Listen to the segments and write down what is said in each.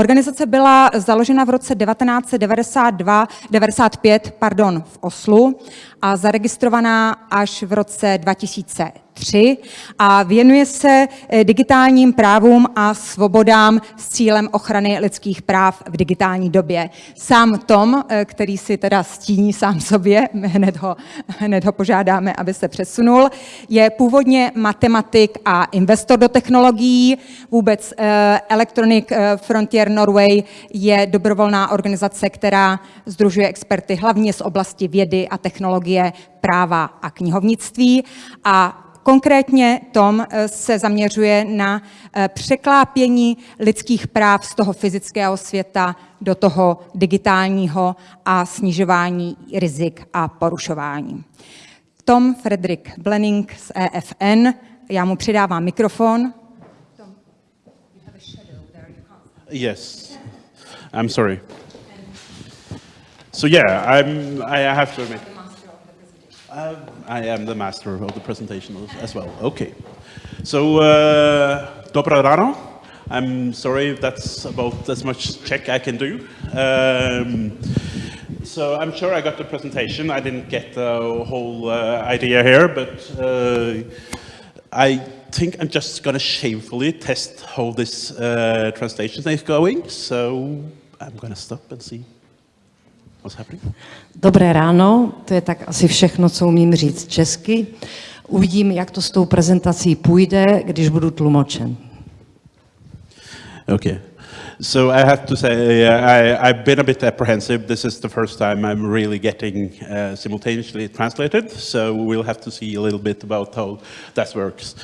Organizace byla založena v roce 1992, 95 pardon, v Oslu a zaregistrovaná až v roce 2000. 3 a věnuje se eh, digitálním právům a svobodám s cílem ochrany lidských práv v digitální době. Sám Tom, eh, který si teda stíní sám sobě, hned ho, hned ho požádáme, aby se přesunul, je původně matematik a investor do technologií. Vůbec eh, Electronic Frontier Norway je dobrovolná organizace, která združuje experty hlavně z oblasti vědy a technologie, práva a knihovnictví a Konkrétně Tom eh, se zaměřuje na eh, překlápění lidských práv z toho fyzického světa do toho digitálního a snižování rizik a porušování. Tom Frederick Blenning z EFN, já mu přidávám mikrofon. Yes, I'm sorry. So yeah, I'm, I have to admit. Uh, I am the master of the presentation as well. Okay. So, uh, rano. I'm sorry that's about as much Czech I can do. Um, so I'm sure I got the presentation. I didn't get the whole uh, idea here, but uh, I think I'm just going to shamefully test how this uh, translation is going. So I'm going to stop and see Dobré ráno, to je tak asi všechno, co umím říct česky. Uvidím, jak to s tou prezentací půjde, když budu tlumočen. Okay. So I have to say, uh, I, I've been a bit apprehensive. This is the first time I'm really getting uh, simultaneously translated, so we'll have to see a little bit about how that works.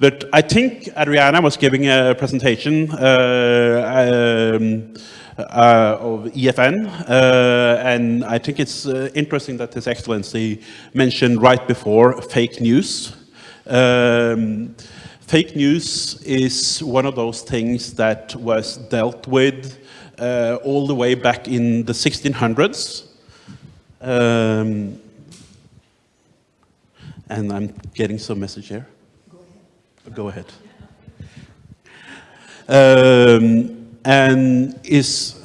But I think Adriana was giving a presentation uh, um, uh, of EFN, uh, and I think it's uh, interesting that His Excellency mentioned right before fake news. Um, fake news is one of those things that was dealt with uh, all the way back in the 1600s. Um, and I'm getting some message here. Go ahead. Go ahead. Um, and is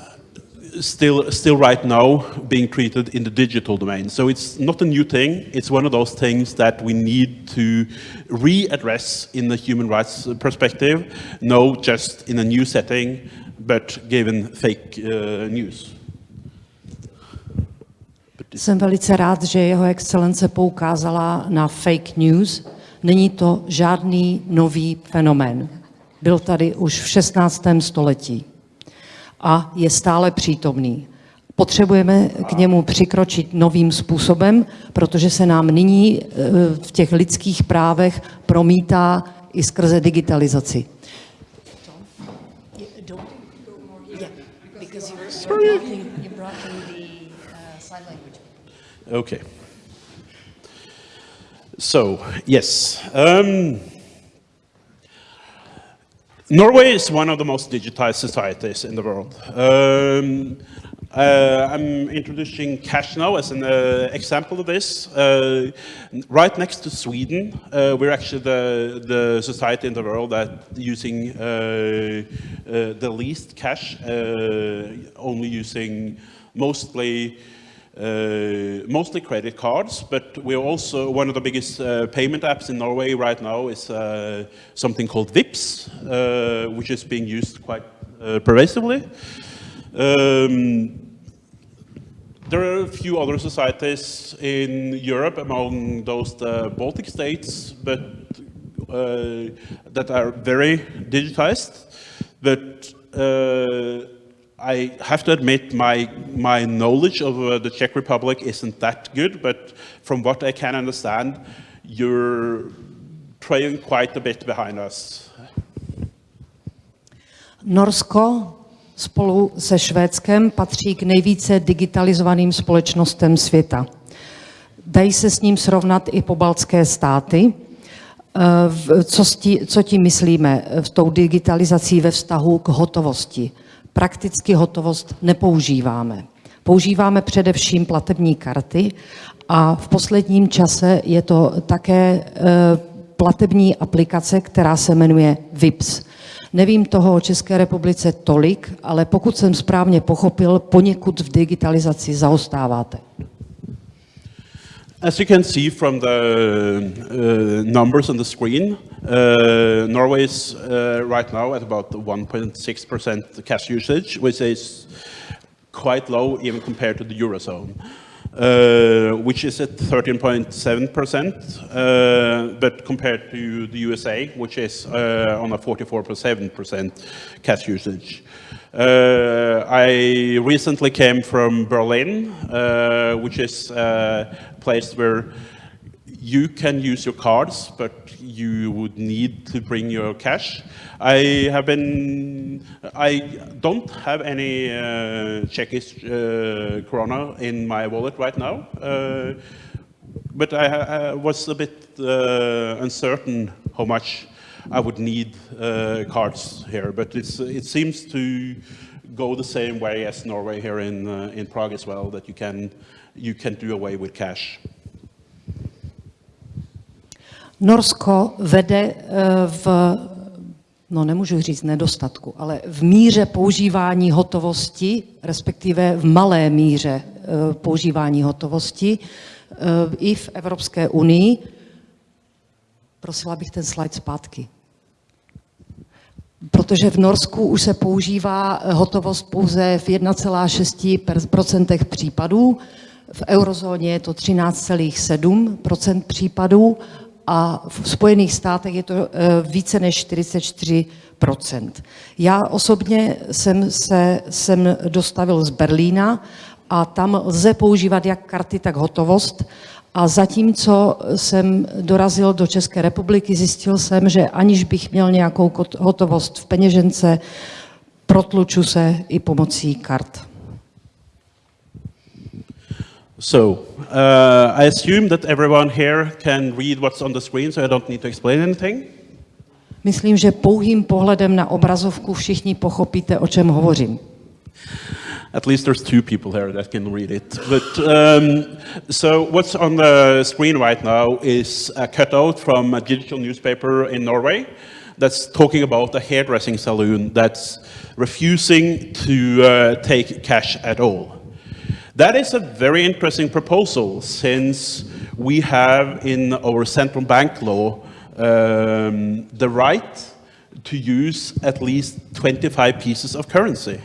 still, still right now being treated in the digital domain. So it's not a new thing. It's one of those things that we need to readdress in the human rights perspective, no just in a new setting, but given fake uh, news. Jsem velice rád, že jeho excelence poukázala na fake news. Není to žádný nový fenomén. Byl tady už v 16. století a je stále přítomný. Potřebujeme k němu přikročit novým způsobem, protože se nám nyní eh, v těch lidských právech promítá i skrze digitalizaci. Okay. So, yes. Um, Norway is one of the most digitized societies in the world. Um, uh, I'm introducing cash now as an uh, example of this. Uh, right next to Sweden, uh, we're actually the, the society in the world that using uh, uh, the least cash, only using mostly uh, mostly credit cards, but we're also, one of the biggest uh, payment apps in Norway right now is uh, something called Vips, uh, which is being used quite uh, pervasively. Um, there are a few other societies in Europe, among those the Baltic states, but uh, that are very digitized, but I have to admit my, my knowledge of uh, the Czech Republic isn't that good, but from what I can understand, you're trailing quite a bit behind us. Norsko spolu se Švédskem patří k nejvíce digitalizovaným společnostem světa. Dají se s ním srovnat i pobaltské státy. Eh, co, co tím myslíme v tou digitalizací ve vztahu k hotovosti? Prakticky hotovost nepoužíváme. Používáme především platební karty a v posledním čase je to také e, platební aplikace, která se jmenuje VIPS. Nevím toho o České republice tolik, ale pokud jsem správně pochopil, poněkud v digitalizaci zaostáváte. As you can see from the uh, numbers on the screen, uh, Norway is uh, right now at about 1.6% cash usage, which is quite low even compared to the Eurozone. Uh, which is at 13.7%, uh, but compared to the USA, which is uh, on a 44.7% cash usage. Uh, I recently came from Berlin, uh, which is a place where you can use your cards, but you would need to bring your cash. I have been, I don't have any uh, Czechish uh, krona in my wallet right now, uh, but I, I, was a bit uh, uncertain how much I would need uh, cards here, but it seems to go the same way as Norway here in, uh, in Prague as well, that you can, you can do away with cash. Norsko vede eh, v, no nemůžu říct nedostatku, ale v míře používání hotovosti, respektive v malé míře eh, používání hotovosti eh, i v Evropské unii. Prosila bych ten slide zpátky. Protože v Norsku už se používá hotovost pouze v 1,6% případů, v eurozóně je to 13,7% případů a v Spojených státech je to eh, více než 44% Já osobně jsem se sem dostavil z Berlína a tam lze používat jak karty, tak hotovost. A zatímco jsem dorazil do České republiky, zjistil jsem, že aniž bych měl nějakou hotovost v peněžence, protluču se i pomocí kart. So, uh, I assume that everyone here can read what's on the screen, so I don't need to explain anything. Myslím, že pouhým pohledem na obrazovku všichni pochopíte, o čem hovořím. At least there's two people here that can read it. But um, so what's on the screen right now is a cutout from a digital newspaper in Norway that's talking about a hairdressing salon that's refusing to uh, take cash at all. That is a very interesting proposal since we have in our central bank law um, the right to use at least 25 pieces of currency.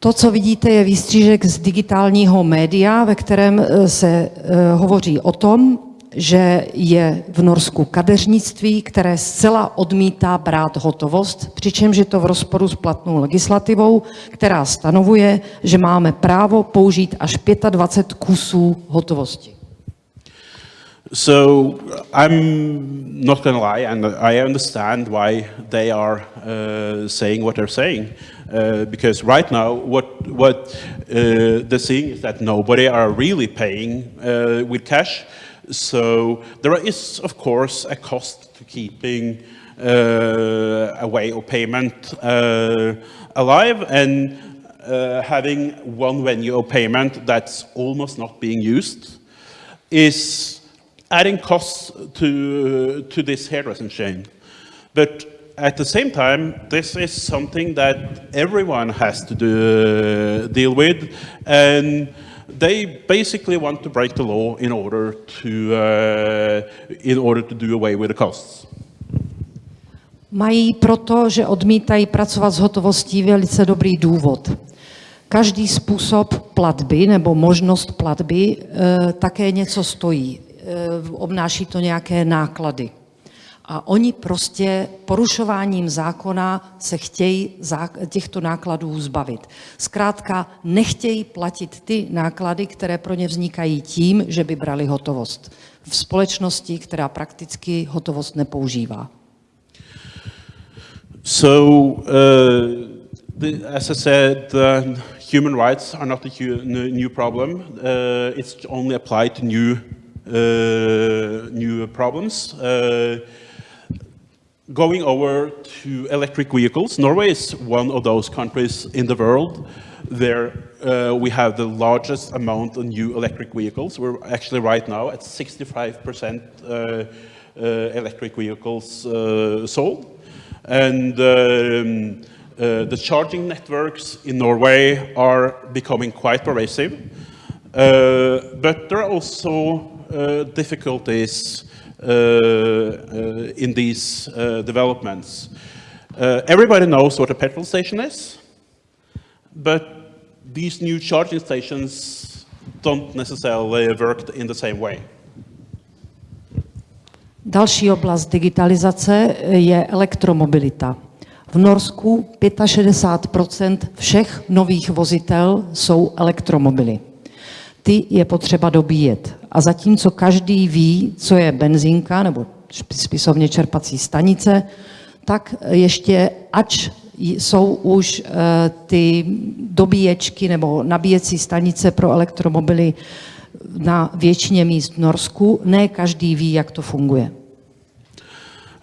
To, co vidíte, je výstřížek z digitálního média, ve kterém eh, se uh, hovoří o tom, že je v Norsku kadeřnictví, které zcela odmítá brát hotovost, přičemž je to v rozporu s platnou legislativou, která stanovuje, že máme právo použít až 25 kusů hotovosti. So I'm not going to lie, and I understand why they are uh, saying what they're saying, uh, because right now what what uh, they're saying is that nobody are really paying uh, with cash. So there is, of course, a cost to keeping uh, a way of payment uh, alive and uh, having one venue of payment that's almost not being used is adding costs to, to this hairdressing chain. But at the same time, this is something that everyone has to do, deal with. And they basically want to break the law in order to, uh, in order to do away with the costs. Mají proto, že odmítají pracovat s hotovostí, velice dobrý důvod. Každý způsob platby nebo možnost platby e, také něco stojí. E, obnáší to nějaké náklady. A oni prostě porušováním zákona se chtějí těchto nákladů zbavit. Zkrátka nechtějí platit ty náklady, které pro ně vznikají tím, že by brali hotovost. V společnosti, která prakticky hotovost nepoužívá. So, uh, the, as I said, uh, human rights are not a new problem. Uh, it's only applied to new, uh, new problems. Uh, going over to electric vehicles, Norway is one of those countries in the world where uh, we have the largest amount of new electric vehicles. We're actually right now at 65% uh, uh, electric vehicles uh, sold. And um, uh, the charging networks in Norway are becoming quite pervasive. But there are also difficulties in these uh, developments. Uh, everybody knows what a petrol station is, but these new charging stations don't necessarily work in the same way. Další oblast digitalizace je elektromobilita. V Norsku 65% všech nových vozitel jsou elektromobily. Ty je potřeba dobíjet. A zatímco každý ví, co je benzínka nebo spisovně čerpací stanice, tak ještě, ač jsou už uh, ty dobíječky nebo nabíjecí stanice pro elektromobily na většině míst v Norsku, ne každý ví, jak to funguje.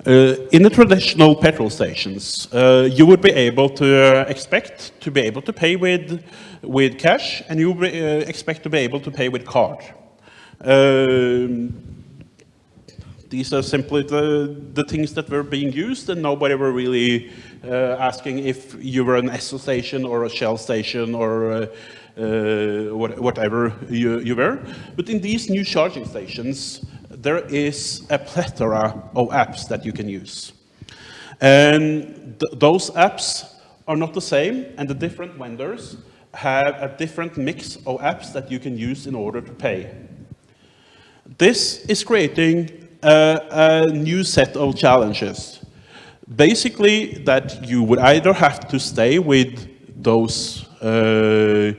Uh, in the traditional petrol stations, uh, you would be able to uh, expect to be able to pay with, with cash and you uh, expect to be able to pay with card. Um, these are simply the, the things that were being used and nobody were really uh, asking if you were an Esso station or a Shell station or uh, what, whatever you, you were. But in these new charging stations, there is a plethora of apps that you can use. And th those apps are not the same, and the different vendors have a different mix of apps that you can use in order to pay. This is creating a, a new set of challenges. Basically, that you would either have to stay with those uh,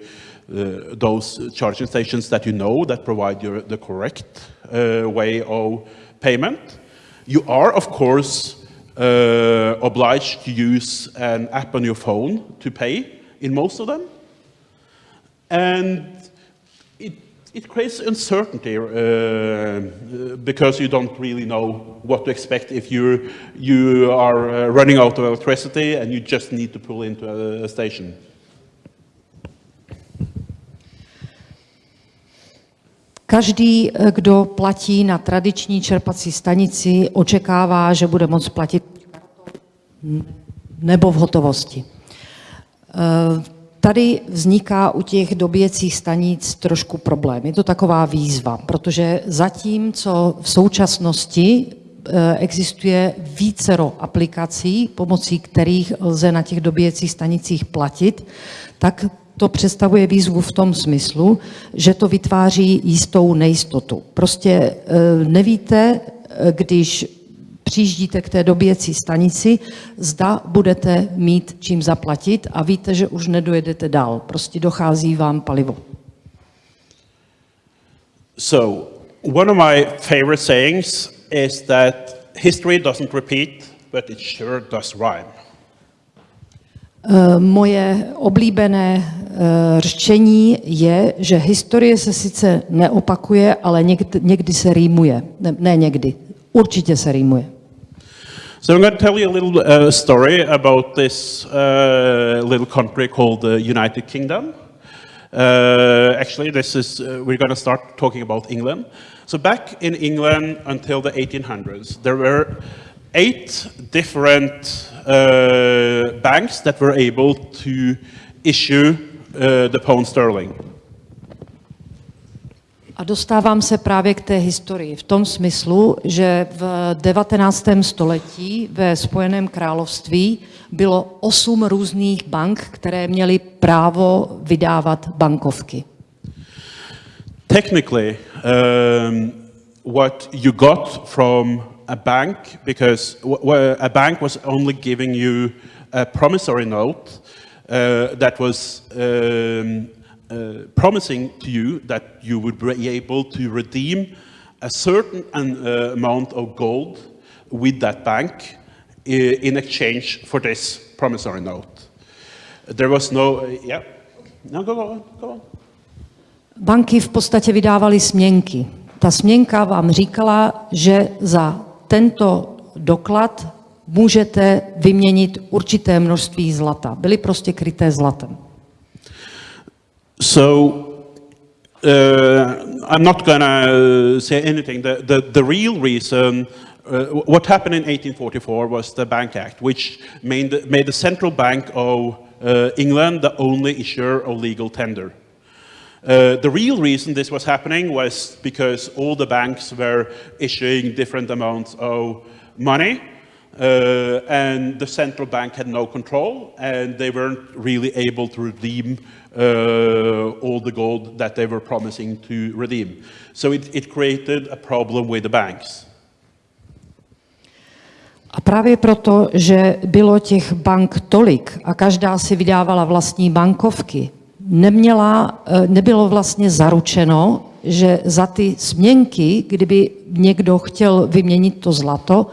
uh, those charging stations that you know that provide you the correct way of payment. You are, of course, uh, obliged to use an app on your phone to pay in most of them. And it, it creates uncertainty uh, because you don't really know what to expect if you you are uh, running out of electricity and you just need to pull into a, a station. Každý, eh, kdo platí na tradiční čerpací stanici, očekává, že bude moct platit nebo v hotovosti. Eh, tady vzniká u těch dobíjecích stanic trošku problém. Je to taková výzva, protože zatímco v současnosti eh, existuje vícero aplikací, pomocí kterých lze na těch dobíjecích stanicích platit, tak to představuje výzvu v tom smyslu, že to vytváří jistou nejistotu. Prostě e, nevíte, e, když přijíždíte k té dobíjecí stanici, zda budete mít čím zaplatit a víte, že už nedojedete dál. Prostě dochází vám palivo. So, one of my favorite sayings is that history doesn't repeat, but it sure does rhyme. Eh, moje oblíbené eh, řečení je, že historie se sice neopakuje, ale někdy, někdy se rýmuje. Ne, ne někdy, určitě se rýmuje. So I'm going to tell you a little uh, story about this uh, little country called the United Kingdom. Uh, actually, this is uh, we're going to start talking about England. So back in England until the 1800s, there were eight different uh, banks that were able to issue uh, the pound sterling. A dostávám se právě k té historii v tom smyslu, že v 19. století ve Spojeném království bylo osm různých bank, které měly právo vydávat bankovky. Technically, um, what you got from a bank because a bank was only giving you a promissory note uh, that was um, uh, promising to you that you would be able to redeem a certain uh, amount of gold with that bank in exchange for this promissory note. There was no, uh, yeah, no, go on, go on. Banky v podstatě vydávaly směnky. Ta směnka vám říkala, že za tento doklad můžete vyměnit určité množství zlata. Byly prostě kryté zlatem. So uh, I'm not going to say anything. The, the, the real reason, uh, what happened in 1844 was the Bank Act, which made made the central bank of uh, England the only issuer of legal tender. Uh, the real reason this was happening was because all the banks were issuing different amounts of money uh, and the central bank had no control and they weren't really able to redeem uh, all the gold that they were promising to redeem. So it, it created a problem with the banks. A právě proto, že bylo těch bank tolik a každá si vydávala vlastní bankovky, neměla, eh, nebylo vlastně zaručeno, že za ty směnky, kdyby někdo chtěl vyměnit to zlato,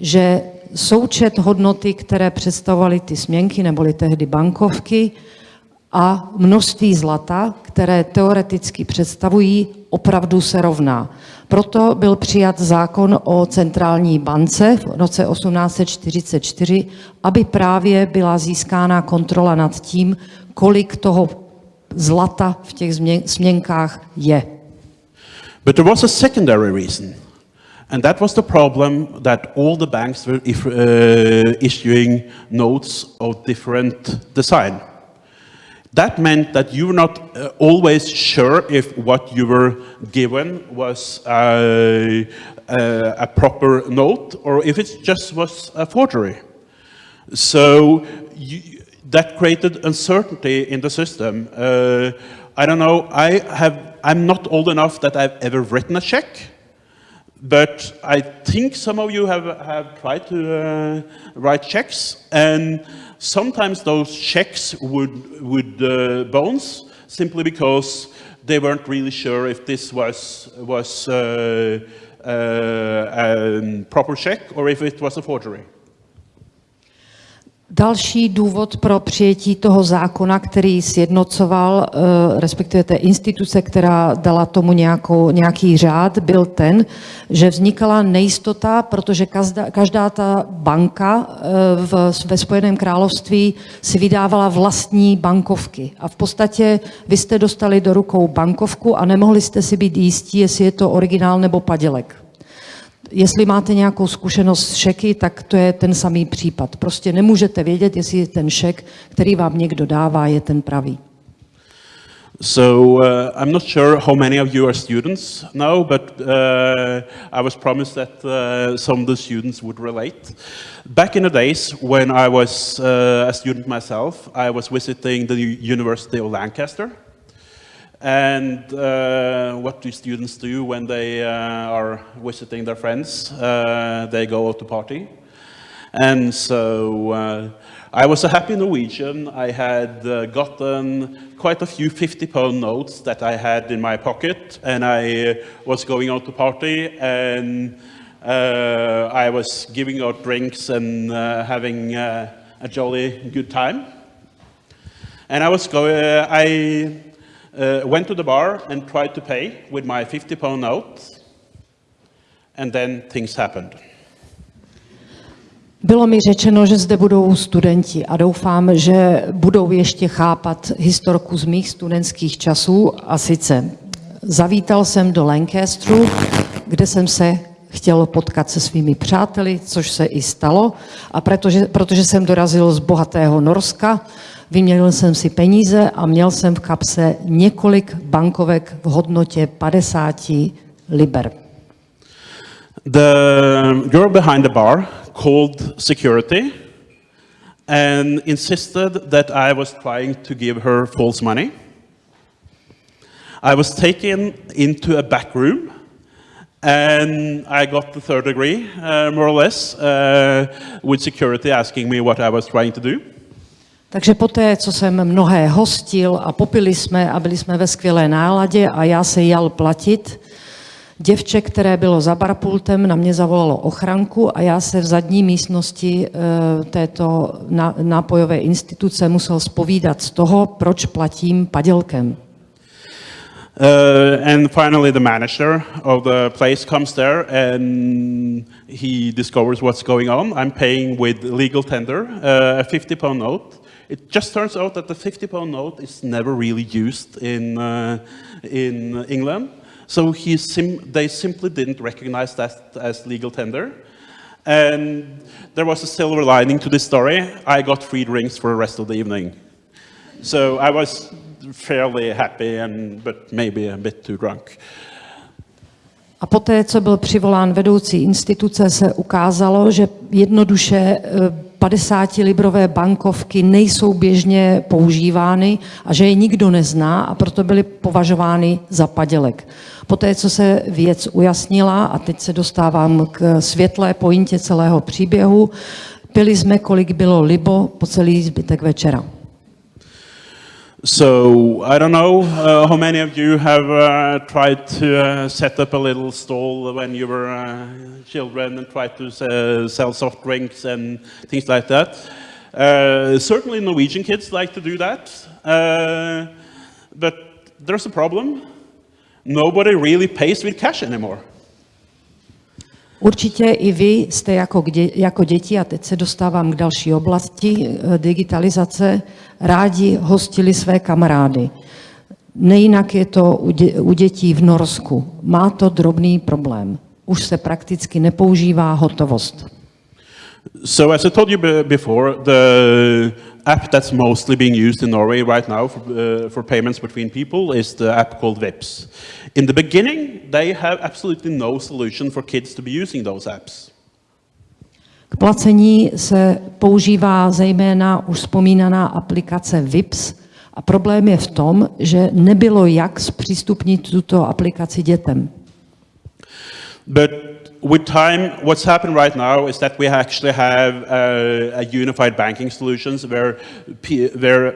že součet hodnoty, které představovaly ty směnky, neboli tehdy bankovky, a množství zlata, které teoreticky představují, opravdu se rovná. Proto byl přijat zákon o centrální bance v roce 1844, aby právě byla získána kontrola nad tím, kolik toho zlata v těch směnkách je. But there was a secondary reason. And that was the problem that all the banks were if, uh, issuing notes of different design. That meant that you were not uh, always sure if what you were given was a, a, a proper note or if it just was a forgery. So you, that created uncertainty in the system. Uh, I don't know, I have, I'm not old enough that I've ever written a check, but I think some of you have, have tried to uh, write checks, and sometimes those checks would, would uh, bounce simply because they weren't really sure if this was, was uh, uh, a proper check or if it was a forgery. Další důvod pro přijetí toho zákona, který sjednocoval, eh, respektive té instituce, která dala tomu nějakou, nějaký řád, byl ten, že vznikala nejistota, protože každá, každá ta banka eh, v, ve Spojeném království si vydávala vlastní bankovky. A v podstatě vy jste dostali do rukou bankovku a nemohli jste si být jistí, jestli je to originál nebo padělek. Jestli máte nějakou zkušenost s šeky, tak to je ten samý případ. Prostě nemůžete vědět, jestli ten šek, který vám někdo dává, je ten pravý. So uh, I'm not sure how many of you are students now, but uh, I was promised that uh, some of the students would relate. Back in the days when I was uh, a student myself, I was visiting the University of Lancaster. And uh, what do students do when they uh, are visiting their friends? Uh, they go out to party. And so uh, I was a happy Norwegian. I had uh, gotten quite a few 50 pound notes that I had in my pocket and I uh, was going out to party and I was giving out drinks and having a jolly good time. And I was going, I uh, went to the bar and tried to pay with my 50 pound note, and then things happened. Bylo mi řečeno, že zde budou studenti a doufám, že budou ještě chápat historku z mých studentských časů. A sice zavítal jsem do Lancasteru, kde jsem se chtěl potkat se svými přáteli, což se i stalo. A protože, protože jsem dorazil z bohatého Norska, Vyměnil jsem si peníze a měl jsem v kapse několik bankovek v hodnotě 50 liber. The girl behind the bar called security and insisted that I was trying to give her false money. I was taken into a back room and I got the third degree, uh, more or less, uh, with security asking me what I was trying to do. Takže poté, co jsem mnohé hostil a popili jsme a byli jsme ve skvělé náladě a já se jal platit, děvče, které bylo za barpultem, na mě zavolalo ochranku a já se v zadní místnosti e, této nápojové instituce musel spovídat z toho, proč platím padělkem. Uh, and finally, the manager of the place comes there and he discovers what's going on. I'm paying with legal tender, uh, a 50 pound note It just turns out that the 50 pound note is never really used in, uh, in England. So sim they simply didn't recognize that as legal tender. And there was a silver lining to this story. I got free drinks for the rest of the evening. So I was fairly happy, and, but maybe a bit too drunk. A poté, co byl přivolán vedoucí instituce, se ukázalo, že jednoduše 50-librové bankovky nejsou běžně používány a že je nikdo nezná a proto byly považovány za padělek. Poté, co se věc ujasnila, a teď se dostávám k světlé pointě celého příběhu, pili jsme, kolik bylo libo po celý zbytek večera. So I don't know uh, how many of you have uh, tried to uh, set up a little stall when you were uh, children and tried to uh, sell soft drinks and things like that. Uh, certainly Norwegian kids like to do that, but there's a problem. Nobody really pays with cash anymore. Určitě i vy jste jako, jako děti, a teď se dostávám k další oblasti eh, digitalizace, rádi hostili své kamarády. Nejinak je to u, dě, u dětí v Norsku. Má to drobný problém. Už se prakticky nepoužívá hotovost. So as I told you before, the app that's mostly being used in Norway right now for, uh, for payments between people is the app called Vips. In the beginning, they have absolutely no solution for kids to be using those apps. K placení se používá zejména už vzpomínaná aplikace Vips a problém je v tom, že nebylo jak zpřístupnit tuto aplikaci dětem. But with time, what's happened right now is that we actually have a, a unified banking solutions where,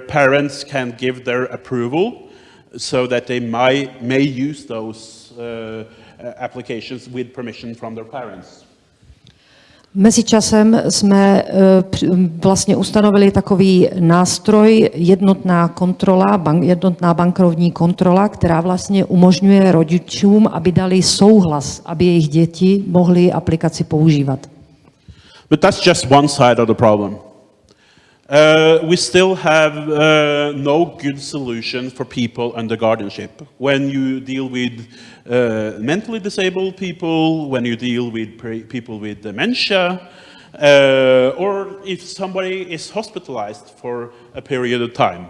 parents can give their approval so that they might, may use those uh, applications with permission from their parents. Mezičasem jsme eh, vlastně ustanovili takový nástroj jednotná kontrola, bank, jednotná bankovní kontrola, která vlastně umožňuje rodičům, aby dali souhlas, aby jejich děti mohly aplikaci používat. But that's just one side of the problem. Uh, we still have uh, no good solution for people under guardianship. When you deal with uh, mentally disabled people, when you deal with people with dementia, uh, or if somebody is hospitalized for a period of time.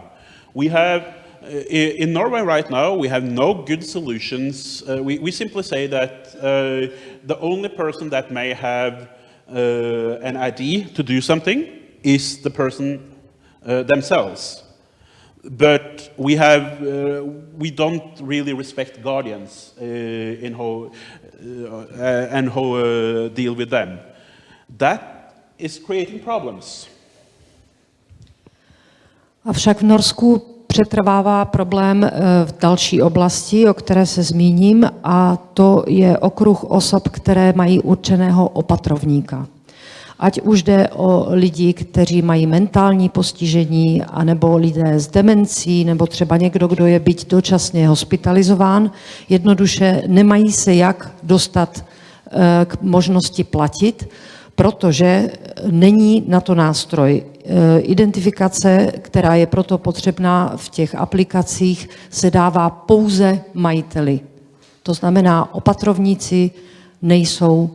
We have, uh, in Norway right now, we have no good solutions. Uh, we, we, simply say that the only person that may have an ID to do something is the person uh, themselves. But we, have, uh, we don't really respect guardians uh, in how, uh, and how uh, deal with them. That is creating problems. Avšak v Norsku přetrvává problém eh, v další oblasti, o které se zmíním, a to je okruh osob, které mají určeného opatrovníka ať už jde o lidi, kteří mají mentální postižení, anebo lidé s demencí, nebo třeba někdo, kdo je byť dočasně hospitalizován, jednoduše nemají se jak dostat eh, k možnosti platit, protože není na to nástroj. Eh, identifikace, která je proto potřebná v těch aplikacích, se dává pouze majiteli. To znamená, opatrovníci nejsou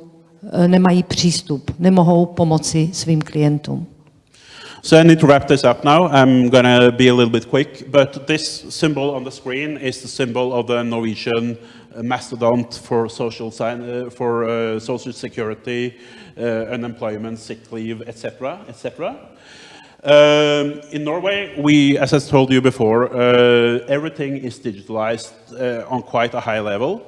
nemají přístup, nemohou pomoci svým klientům. So I need to wrap this up now. I'm going to be a little bit quick, but this symbol on the screen is the symbol of the Norwegian mastodont for social, uh, for, uh, social security, uh, unemployment, sick leave, etc., etc. Um, in Norway, we, as I told you before, everything is digitalized on quite a high level.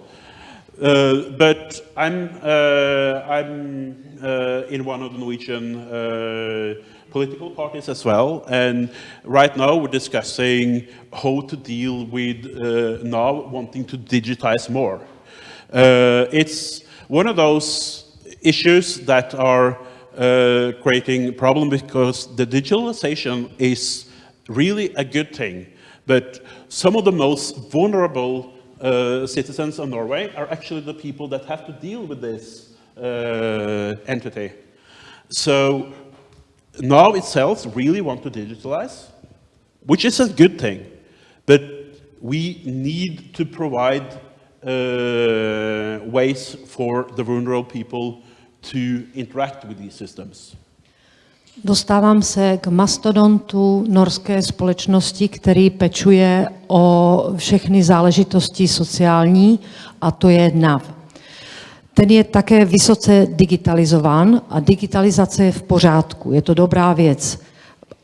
Uh, but I'm, uh, I'm uh, in one of the Norwegian uh, political parties as well, and right now we're discussing how to deal with uh, now wanting to digitize more. it's one of those issues that are creating problem because the digitalization is really a good thing, but some of the most vulnerable uh, citizens of Norway are actually the people that have to deal with this uh, entity. So now itself really want to digitalize, which is a good thing, but we need to provide uh, ways for the vulnerable people to interact with these systems. Dostávám se k mastodontu norské společnosti, který pečuje o všechny záležitosti sociální, a to je NAV. Ten je také vysoce digitalizován a digitalizace je v pořádku, je to dobrá věc.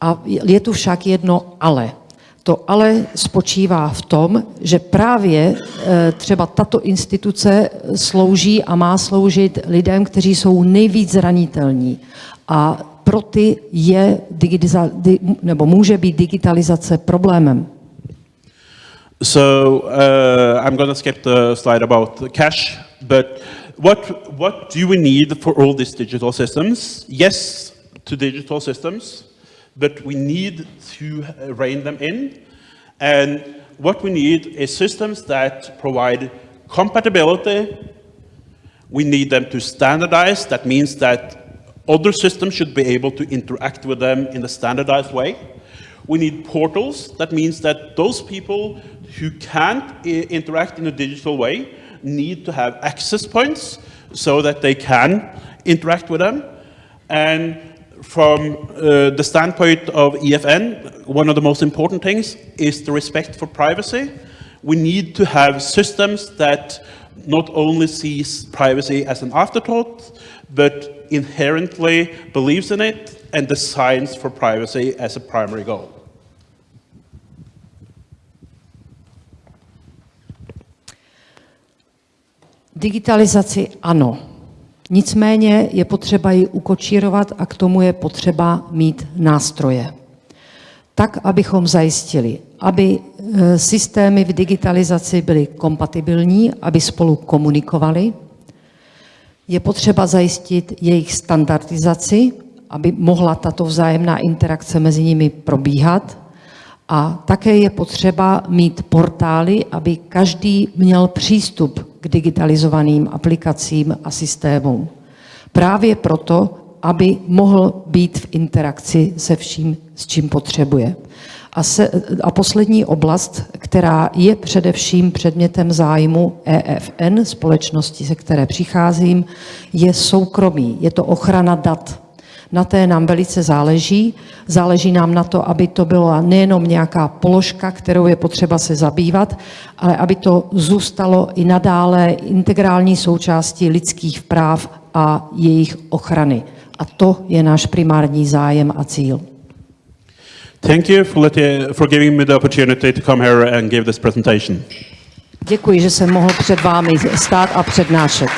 A je tu však jedno ale. To ale spočívá v tom, že právě eh, třeba tato instituce slouží a má sloužit lidem, kteří jsou nejvíc zranitelní. A pro ty je nebo může být digitalizace problémem. So uh, I'm going to skip the slide about the cash, but what, what do we need for all these digital systems? Yes, to digital systems, but we need to uh, rein them in. And what we need is systems that provide compatibility. We need them to standardize. That means that other systems should be able to interact with them in a standardized way. We need portals. That means that those people who can't interact in a digital way need to have access points so that they can interact with them. And from uh, the standpoint of EFN, one of the most important things is the respect for privacy. We need to have systems that not only sees privacy as an afterthought, but inherently believes in it and designs for privacy as a primary goal. Digitalizaci ano. Nicméně je potřeba ji ukočírovat a k tomu je potřeba mít nástroje. Tak, abychom zajistili, aby e, systémy v digitalizaci byly kompatibilní, aby spolu komunikovali. Je potřeba zajistit jejich standardizaci, aby mohla tato vzájemná interakce mezi nimi probíhat. A také je potřeba mít portály, aby každý měl přístup k digitalizovaným aplikacím a systémům. Právě proto, aby mohl být v interakci se vším, s čím potřebuje. A, se, a poslední oblast, která je především předmětem zájmu EFN, společnosti, se které přicházím, je soukromí, je to ochrana dat. Na té nám velice záleží. Záleží nám na to, aby to byla nejenom nějaká položka, kterou je potřeba se zabývat, ale aby to zůstalo i nadále integrální součástí lidských práv a jejich ochrany. A to je náš primární zájem a cíl. Thank you for, letting, for giving me the opportunity to come here and give this presentation. Děkuji, že jsem mohl před vámi stát a přednášet.